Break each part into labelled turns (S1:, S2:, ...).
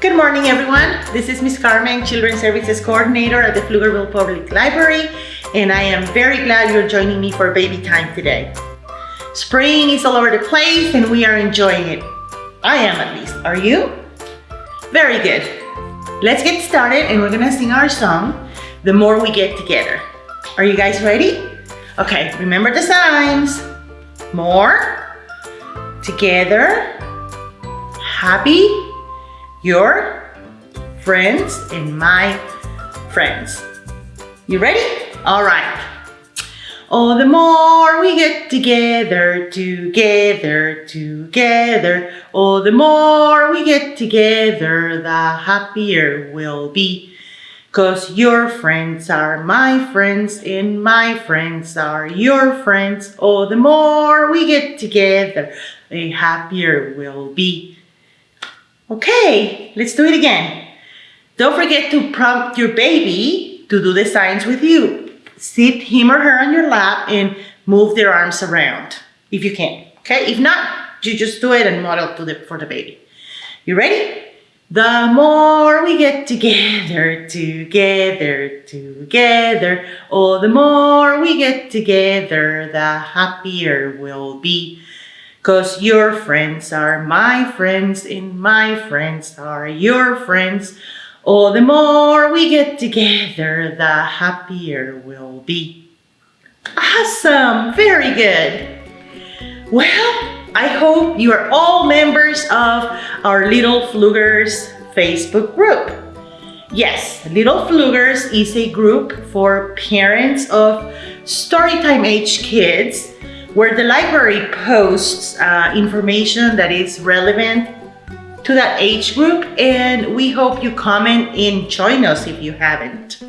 S1: Good morning, everyone. This is Miss Carmen, Children's Services Coordinator at the Pflugerville Public Library, and I am very glad you're joining me for baby time today. Spring is all over the place, and we are enjoying it. I am at least. Are you? Very good. Let's get started, and we're gonna sing our song, The More We Get Together. Are you guys ready? Okay, remember the signs. More, together, happy, your friends, and my friends. You ready? All right. Oh, the more we get together, together, together. Oh, the more we get together, the happier we'll be. Cause your friends are my friends and my friends are your friends. Oh, the more we get together, the happier we'll be. Okay, let's do it again. Don't forget to prompt your baby to do the signs with you. Sit him or her on your lap and move their arms around if you can. Okay, if not, you just do it and model to the, for the baby. You ready? The more we get together, together, together, oh, the more we get together, the happier we'll be. Cause your friends are my friends and my friends are your friends. Oh, the more we get together, the happier we'll be. Awesome, very good. Well, I hope you are all members of our Little Pflugers Facebook group. Yes, Little Pflugers is a group for parents of storytime age kids where the library posts uh, information that is relevant to that age group and we hope you comment and join us if you haven't.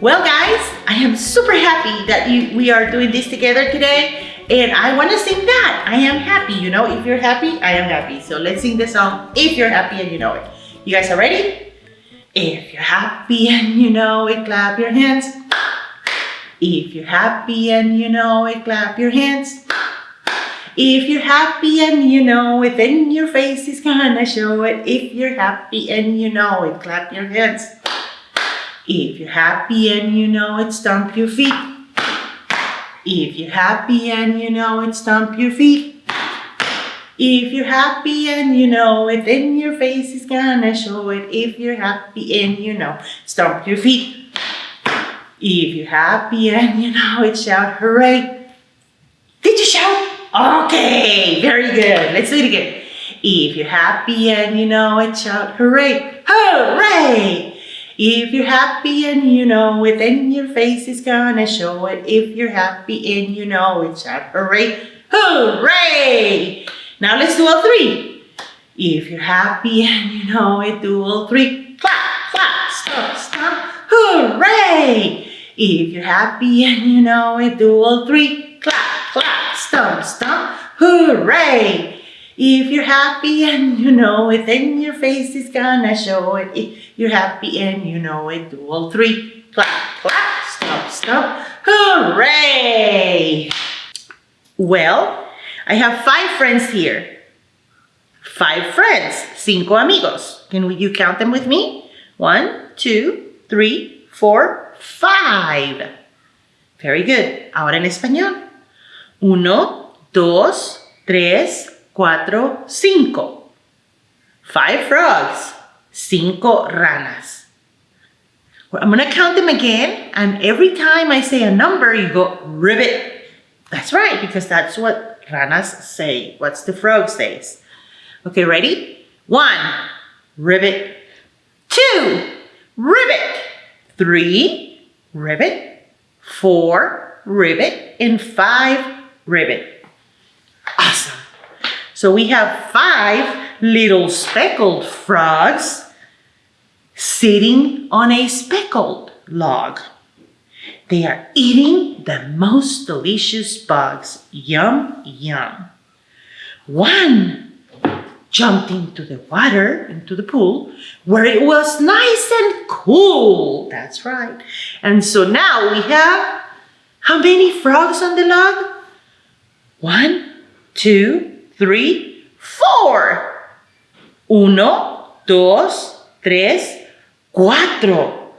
S1: Well guys, I am super happy that you, we are doing this together today and I want to sing that. I am happy, you know. If you're happy, I am happy. So let's sing the song if you're happy and you know it. You guys are ready? If you're happy and you know it, clap your hands. If you're happy and you know it, clap your hands. If you're happy and you know it, then your face is gonna show it. If you're happy and you know it, clap your hands. If you're happy and you know it, stomp your feet. If you're happy and you know it, stomp your feet. If you're happy and you know it, then your face is gonna show it. If you're happy and you know, stomp your feet. If you're happy and you know it, shout hooray. Did you shout? Okay, very good. Let's do it again. If you're happy and you know it, shout hooray. Hooray! If you're happy and you know it, then your face is gonna show it. If you're happy and you know it, shout hooray, hooray! Now let's do all three. If you're happy and you know it, do all three. Clap, clap, stomp, stomp, hooray! If you're happy and you know it, do all three. Clap, clap, stomp, stomp, hooray! If you're happy and you know it, then your face is gonna show it. If you're happy and you know it, do all three. Clap, clap, stomp, stomp, Hooray! Well, I have five friends here. Five friends, cinco amigos. Can you count them with me? One, two, three, four, five. Very good. Ahora en español. Uno, dos, tres, cuatro, cinco. Five frogs, cinco ranas. I'm gonna count them again, and every time I say a number, you go ribbit. That's right, because that's what ranas say. What's the frog says? Okay, ready? One, ribbit. Two, ribbit. Three, ribbit. Four, ribbit. And five, ribbit. So we have five little speckled frogs sitting on a speckled log. They are eating the most delicious bugs. Yum, yum. One jumped into the water, into the pool, where it was nice and cool. That's right. And so now we have how many frogs on the log? One, two, three, four. Uno, dos, tres, cuatro.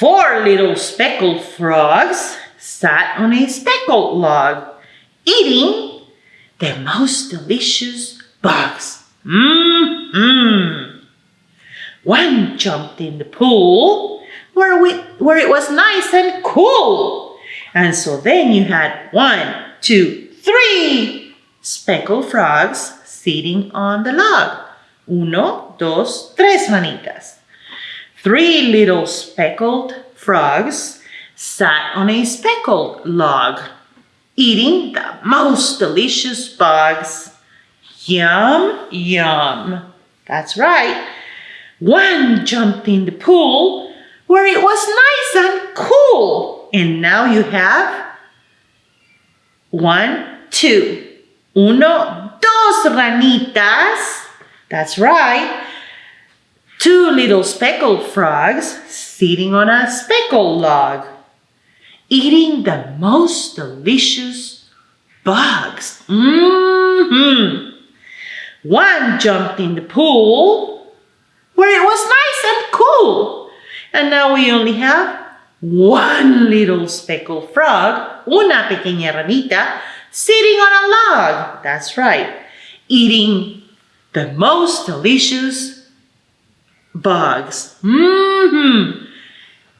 S1: Four little speckled frogs sat on a speckled log, eating the most delicious bugs. Mmm. mmm. One jumped in the pool where, we, where it was nice and cool. And so then you had one, two, three speckled frogs sitting on the log. Uno, dos, tres manitas. Three little speckled frogs sat on a speckled log, eating the most delicious bugs. Yum, yum. That's right. One jumped in the pool where it was nice and cool. And now you have one, two. Uno, dos ranitas. That's right. Two little speckled frogs sitting on a speckled log, eating the most delicious bugs. Mm-hmm. One jumped in the pool where it was nice and cool. And now we only have one little speckled frog, una pequeña ranita, sitting on a log. That's right, eating the most delicious bugs. Mm-hmm.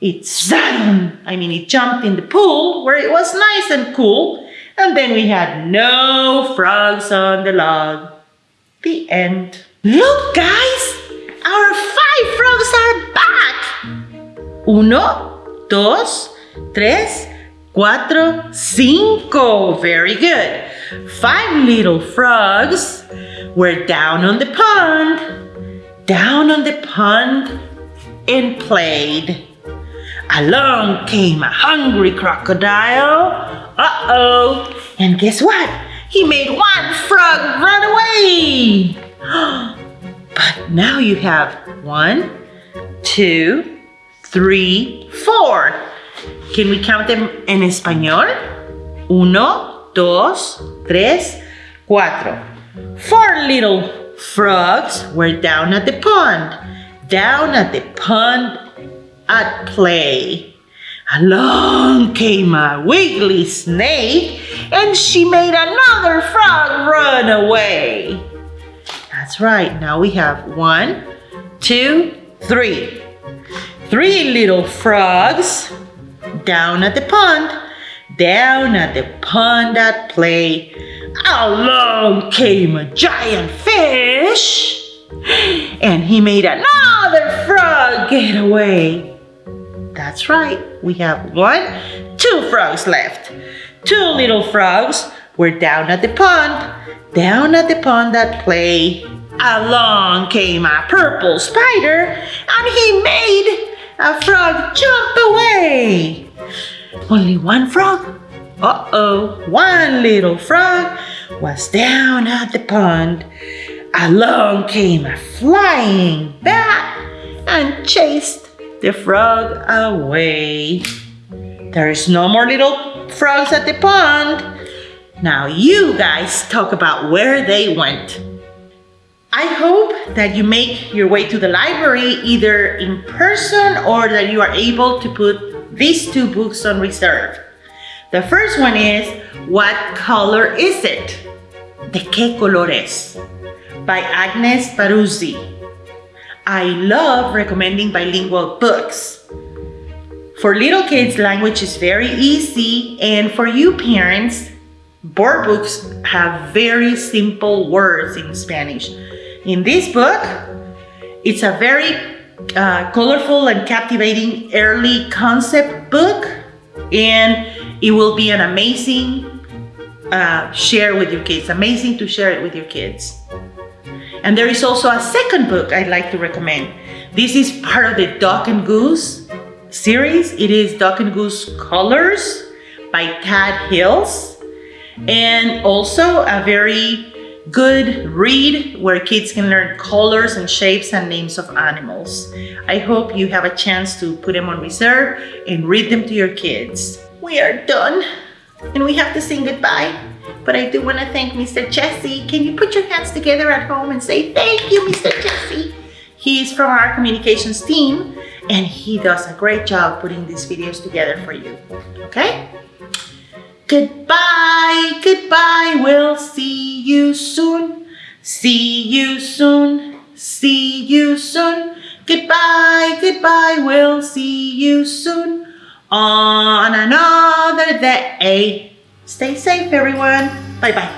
S1: It on, I mean, it jumped in the pool where it was nice and cool, and then we had no frogs on the log. The end. Look, guys! Our five frogs are back! Uno, dos, tres, cuatro, cinco. Very good. Five little frogs were down on the pond, down on the pond and played. Along came a hungry crocodile. Uh-oh. And guess what? He made one frog run away. But now you have one, two, three, four. Can we count them en español? Uno, dos, tres, cuatro. Four little frogs were down at the pond. Down at the pond at play. Along came a wiggly snake and she made another frog run away. That's right. Now we have one, two, three. Three little frogs down at the pond, down at the pond at play. Along came a giant fish and he made another frog get away. That's right, we have one, two frogs left. Two little frogs were down at the pond, down at the pond at play. Along came a purple spider and he made a frog jump away. Only one frog? Uh-oh, one little frog was down at the pond. Along came a flying bat and chased the frog away. There is no more little frogs at the pond. Now you guys talk about where they went. I hope that you make your way to the library either in person or that you are able to put these two books on reserve. The first one is What Color Is It? ¿De qué color es? By Agnes Baruzzi. I love recommending bilingual books. For little kids, language is very easy and for you parents, board books have very simple words in Spanish. In this book, it's a very uh, colorful and captivating early concept book and it will be an amazing uh, share with your kids. Amazing to share it with your kids. And there is also a second book I'd like to recommend. This is part of the Duck and Goose series. It is Duck and Goose Colors by Tad Hills. And also a very good read where kids can learn colors and shapes and names of animals. I hope you have a chance to put them on reserve and read them to your kids. We are done and we have to sing goodbye. But I do want to thank Mr. Jesse. Can you put your hands together at home and say thank you, Mr. Jesse? He's from our communications team and he does a great job putting these videos together for you. Okay? Goodbye, goodbye. We'll see you soon. See you soon. See you soon. Goodbye, goodbye. We'll see you soon on another day. Stay safe, everyone. Bye-bye.